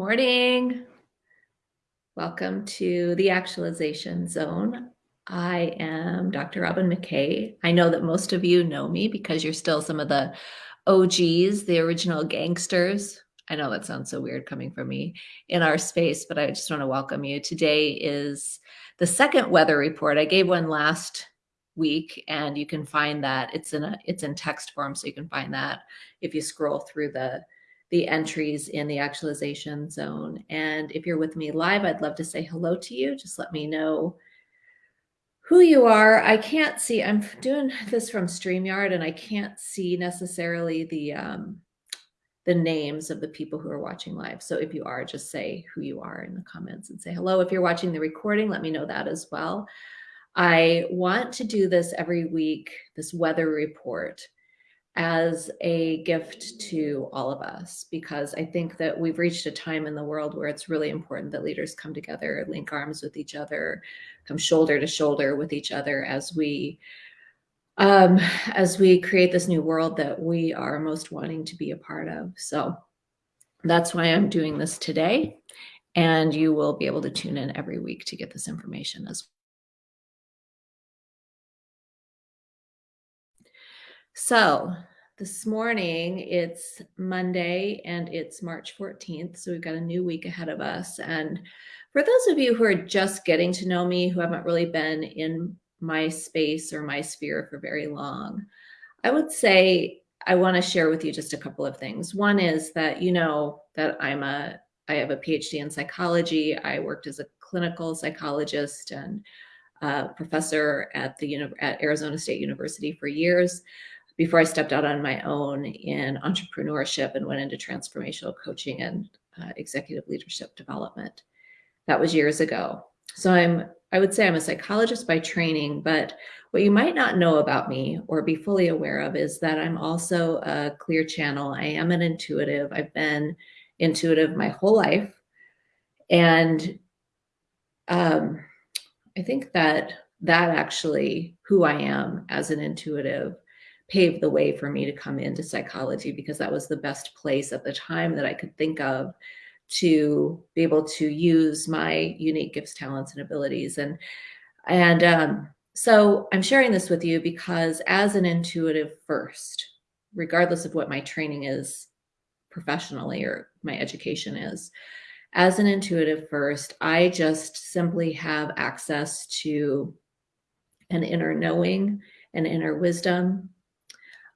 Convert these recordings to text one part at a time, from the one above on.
Morning. Welcome to the Actualization Zone. I am Dr. Robin McKay. I know that most of you know me because you're still some of the OGs, the original gangsters. I know that sounds so weird coming from me in our space, but I just want to welcome you. Today is the second weather report. I gave one last week and you can find that it's in a it's in text form so you can find that if you scroll through the the entries in the actualization zone. And if you're with me live, I'd love to say hello to you. Just let me know who you are. I can't see, I'm doing this from StreamYard and I can't see necessarily the, um, the names of the people who are watching live. So if you are, just say who you are in the comments and say hello. If you're watching the recording, let me know that as well. I want to do this every week, this weather report as a gift to all of us because I think that we've reached a time in the world where it's really important that leaders come together, link arms with each other, come shoulder to shoulder with each other as we um, as we create this new world that we are most wanting to be a part of. So that's why I'm doing this today. And you will be able to tune in every week to get this information as well. So this morning, it's Monday and it's March 14th. So we've got a new week ahead of us. And for those of you who are just getting to know me, who haven't really been in my space or my sphere for very long, I would say I want to share with you just a couple of things. One is that you know that I'm a I have a PhD in psychology. I worked as a clinical psychologist and professor at the at Arizona State University for years before I stepped out on my own in entrepreneurship and went into transformational coaching and uh, executive leadership development. That was years ago. So I'm, I would say I'm a psychologist by training, but what you might not know about me or be fully aware of is that I'm also a clear channel. I am an intuitive. I've been intuitive my whole life. And um, I think that that actually who I am as an intuitive paved the way for me to come into psychology because that was the best place at the time that I could think of to be able to use my unique gifts, talents, and abilities. And and um, so I'm sharing this with you because as an intuitive first, regardless of what my training is professionally or my education is, as an intuitive first, I just simply have access to an inner knowing, an inner wisdom,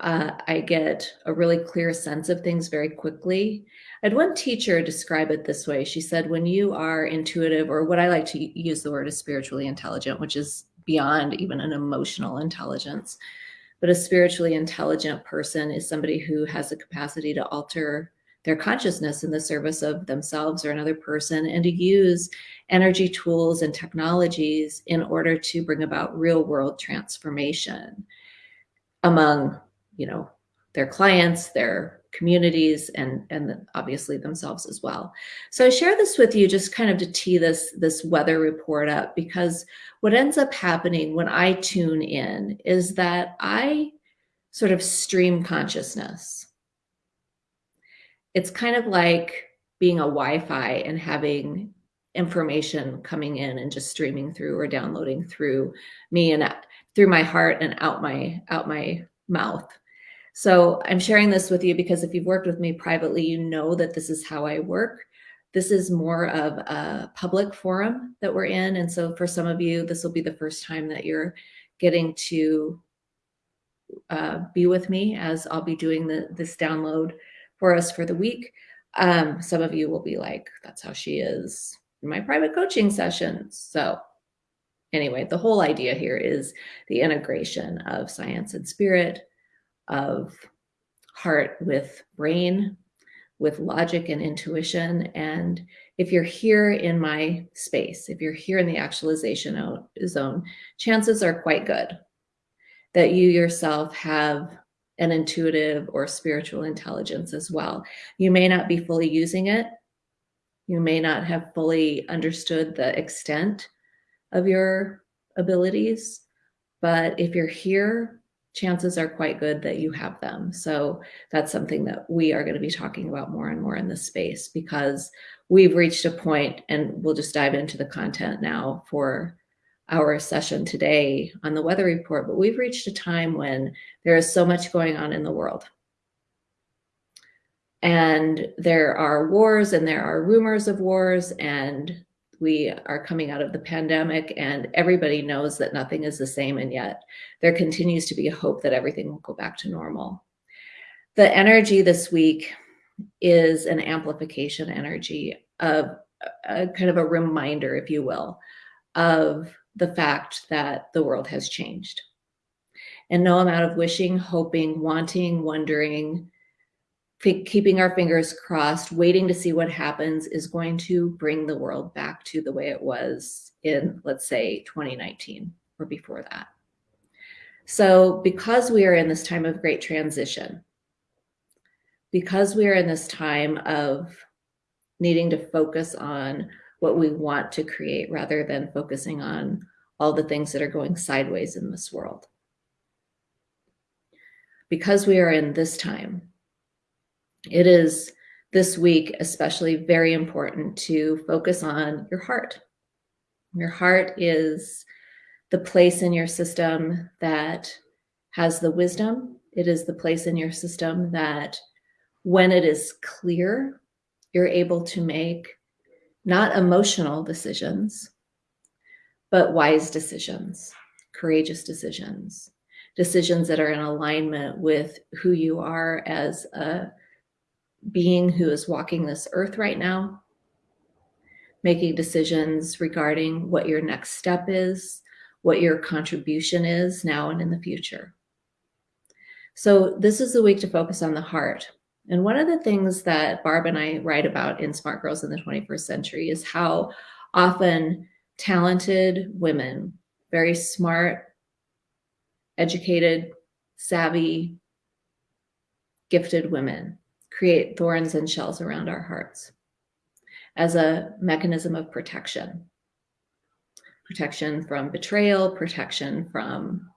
uh, I get a really clear sense of things very quickly. I had one teacher describe it this way. She said, when you are intuitive, or what I like to use the word is spiritually intelligent, which is beyond even an emotional intelligence, but a spiritually intelligent person is somebody who has the capacity to alter their consciousness in the service of themselves or another person and to use energy tools and technologies in order to bring about real world transformation among you know, their clients, their communities, and, and obviously themselves as well. So I share this with you just kind of to tee this, this weather report up because what ends up happening when I tune in is that I sort of stream consciousness. It's kind of like being a Wi-Fi and having information coming in and just streaming through or downloading through me and through my heart and out my out my mouth. So I'm sharing this with you because if you've worked with me privately, you know that this is how I work. This is more of a public forum that we're in. And so for some of you, this will be the first time that you're getting to uh, be with me as I'll be doing the, this download for us for the week. Um, some of you will be like, that's how she is in my private coaching sessions. So anyway, the whole idea here is the integration of science and spirit, of heart with brain, with logic and intuition. And if you're here in my space, if you're here in the actualization zone, chances are quite good that you yourself have an intuitive or spiritual intelligence as well. You may not be fully using it. You may not have fully understood the extent of your abilities, but if you're here chances are quite good that you have them. So that's something that we are going to be talking about more and more in this space because we've reached a point, and we'll just dive into the content now for our session today on the weather report, but we've reached a time when there is so much going on in the world. And there are wars and there are rumors of wars and we are coming out of the pandemic and everybody knows that nothing is the same and yet there continues to be a hope that everything will go back to normal. The energy this week is an amplification energy of a kind of a reminder, if you will, of the fact that the world has changed. And no amount of wishing, hoping, wanting, wondering, keeping our fingers crossed, waiting to see what happens is going to bring the world back to the way it was in, let's say, 2019 or before that. So because we are in this time of great transition, because we are in this time of needing to focus on what we want to create rather than focusing on all the things that are going sideways in this world. Because we are in this time, it is this week especially very important to focus on your heart. Your heart is the place in your system that has the wisdom. It is the place in your system that when it is clear, you're able to make not emotional decisions, but wise decisions, courageous decisions, decisions that are in alignment with who you are as a being who is walking this earth right now, making decisions regarding what your next step is, what your contribution is now and in the future. So this is the week to focus on the heart. And one of the things that Barb and I write about in Smart Girls in the 21st Century is how often talented women, very smart, educated, savvy, gifted women create thorns and shells around our hearts as a mechanism of protection. Protection from betrayal, protection from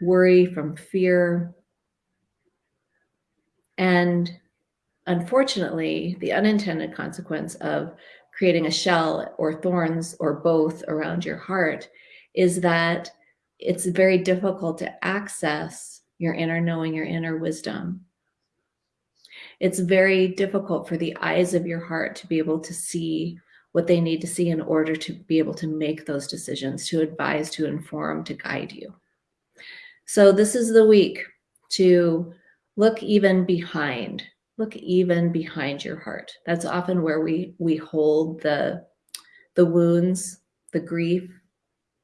worry, from fear. And unfortunately, the unintended consequence of creating a shell or thorns or both around your heart is that it's very difficult to access your inner knowing, your inner wisdom. It's very difficult for the eyes of your heart to be able to see what they need to see in order to be able to make those decisions, to advise, to inform, to guide you. So this is the week to look even behind look even behind your heart. That's often where we we hold the the wounds, the grief,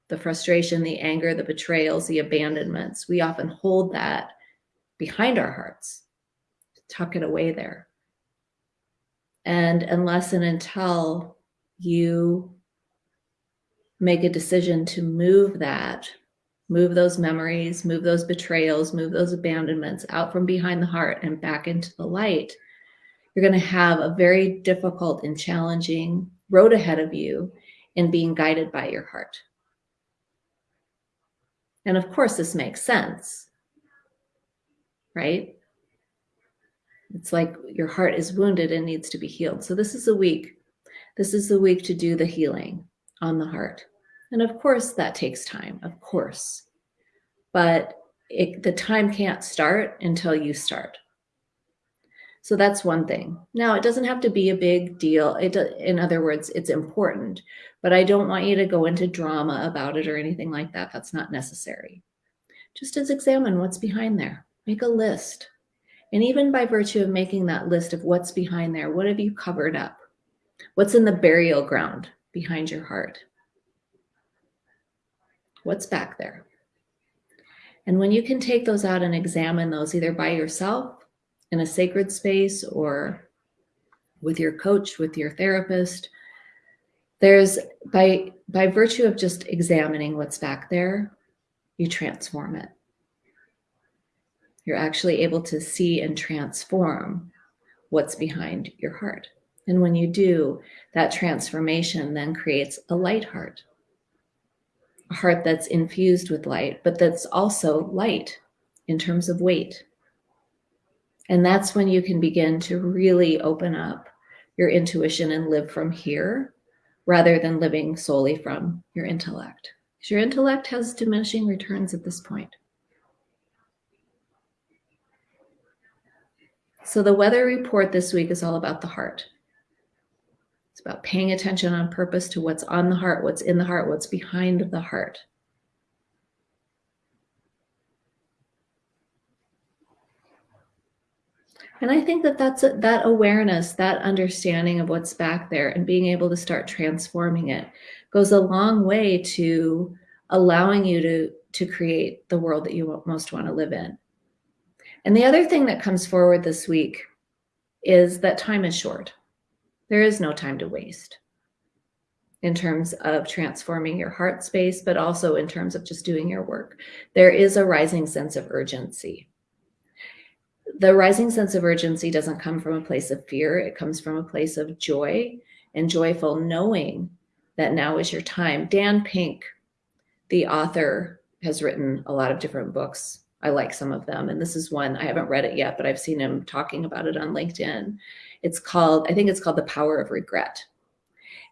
the frustration, the anger, the betrayals, the abandonments. We often hold that behind our hearts, tuck it away there. And unless and until you make a decision to move that move those memories, move those betrayals, move those abandonments out from behind the heart and back into the light, you're going to have a very difficult and challenging road ahead of you in being guided by your heart. And of course, this makes sense, right? It's like your heart is wounded and needs to be healed. So this is a week. This is the week to do the healing on the heart. And of course, that takes time, of course. But it, the time can't start until you start. So that's one thing. Now, it doesn't have to be a big deal. It, in other words, it's important, but I don't want you to go into drama about it or anything like that. That's not necessary. Just as examine what's behind there. Make a list. And even by virtue of making that list of what's behind there, what have you covered up? What's in the burial ground behind your heart? What's back there? And when you can take those out and examine those either by yourself in a sacred space or with your coach, with your therapist, there's by by virtue of just examining what's back there, you transform it. You're actually able to see and transform what's behind your heart. And when you do, that transformation then creates a light heart a heart that's infused with light, but that's also light in terms of weight. And that's when you can begin to really open up your intuition and live from here rather than living solely from your intellect. Because your intellect has diminishing returns at this point. So the weather report this week is all about the heart. It's about paying attention on purpose to what's on the heart, what's in the heart, what's behind the heart. And I think that that's a, that awareness, that understanding of what's back there and being able to start transforming it goes a long way to allowing you to, to create the world that you most want to live in. And the other thing that comes forward this week is that time is short. There is no time to waste in terms of transforming your heart space, but also in terms of just doing your work. There is a rising sense of urgency the rising sense of urgency doesn't come from a place of fear. It comes from a place of joy and joyful knowing that now is your time. Dan Pink, the author, has written a lot of different books. I like some of them. And this is one, I haven't read it yet, but I've seen him talking about it on LinkedIn. It's called, I think it's called The Power of Regret.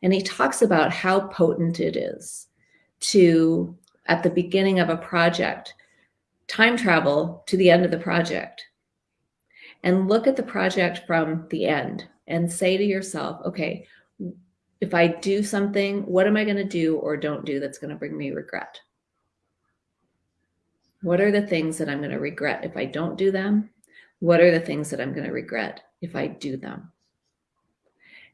And he talks about how potent it is to, at the beginning of a project, time travel to the end of the project and look at the project from the end and say to yourself, okay, if I do something, what am I going to do or don't do that's going to bring me regret? What are the things that I'm going to regret if I don't do them? What are the things that I'm going to regret if I do them?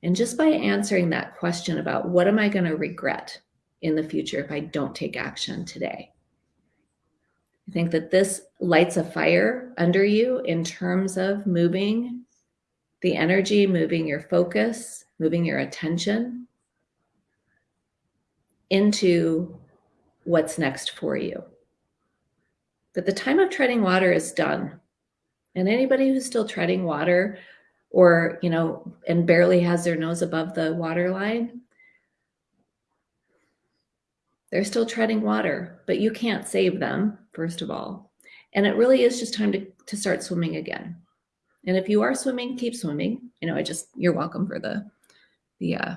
And just by answering that question about what am I going to regret in the future if I don't take action today, I think that this lights a fire under you in terms of moving the energy, moving your focus, moving your attention into what's next for you. But the time of treading water is done. And anybody who's still treading water or, you know, and barely has their nose above the water line, they're still treading water, but you can't save them, first of all. And it really is just time to, to start swimming again. And if you are swimming, keep swimming. You know, I just, you're welcome for the, the uh,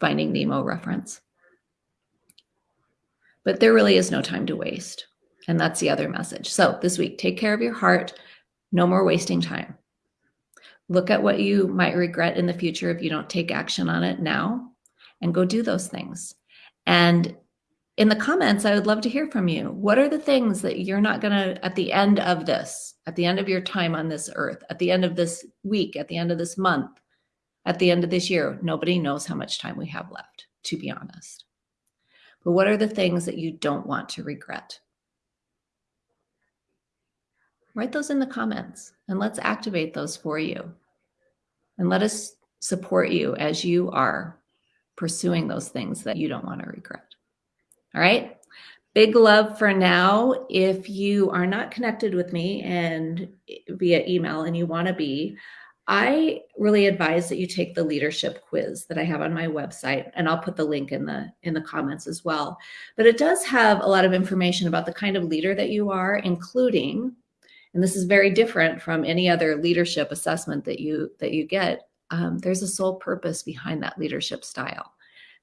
Finding Nemo reference. But there really is no time to waste. And that's the other message. So this week, take care of your heart. No more wasting time. Look at what you might regret in the future if you don't take action on it now and go do those things. And in the comments, I would love to hear from you. What are the things that you're not going to, at the end of this, at the end of your time on this earth, at the end of this week, at the end of this month, at the end of this year, nobody knows how much time we have left, to be honest. But what are the things that you don't want to regret? Write those in the comments and let's activate those for you. And let us support you as you are pursuing those things that you don't want to regret. All right. Big love for now. If you are not connected with me and via email and you want to be, I really advise that you take the leadership quiz that I have on my website and I'll put the link in the in the comments as well. But it does have a lot of information about the kind of leader that you are including and this is very different from any other leadership assessment that you that you get um, there's a sole purpose behind that leadership style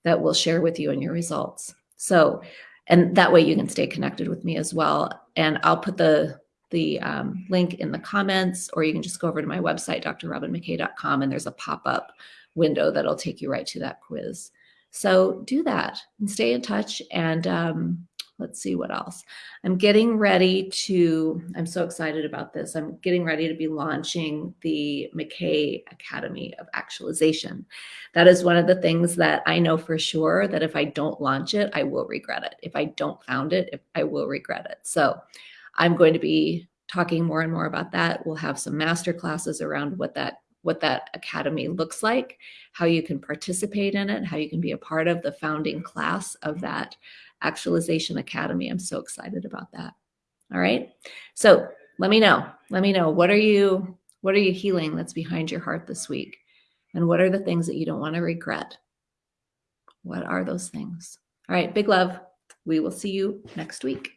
that we'll share with you in your results. So, and that way you can stay connected with me as well. And I'll put the the um, link in the comments, or you can just go over to my website, drrobinmckay.com, and there's a pop-up window that'll take you right to that quiz. So do that and stay in touch. And um, let's see what else. I'm getting ready to, I'm so excited about this. I'm getting ready to be launching the McKay Academy of Actualization. That is one of the things that I know for sure that if I don't launch it, I will regret it. If I don't found it, if, I will regret it. So I'm going to be talking more and more about that. We'll have some master classes around what that what that academy looks like, how you can participate in it, how you can be a part of the founding class of that Actualization Academy. I'm so excited about that. All right. So let me know. Let me know. What are you, what are you healing that's behind your heart this week? And what are the things that you don't want to regret? What are those things? All right. Big love. we will see you next week.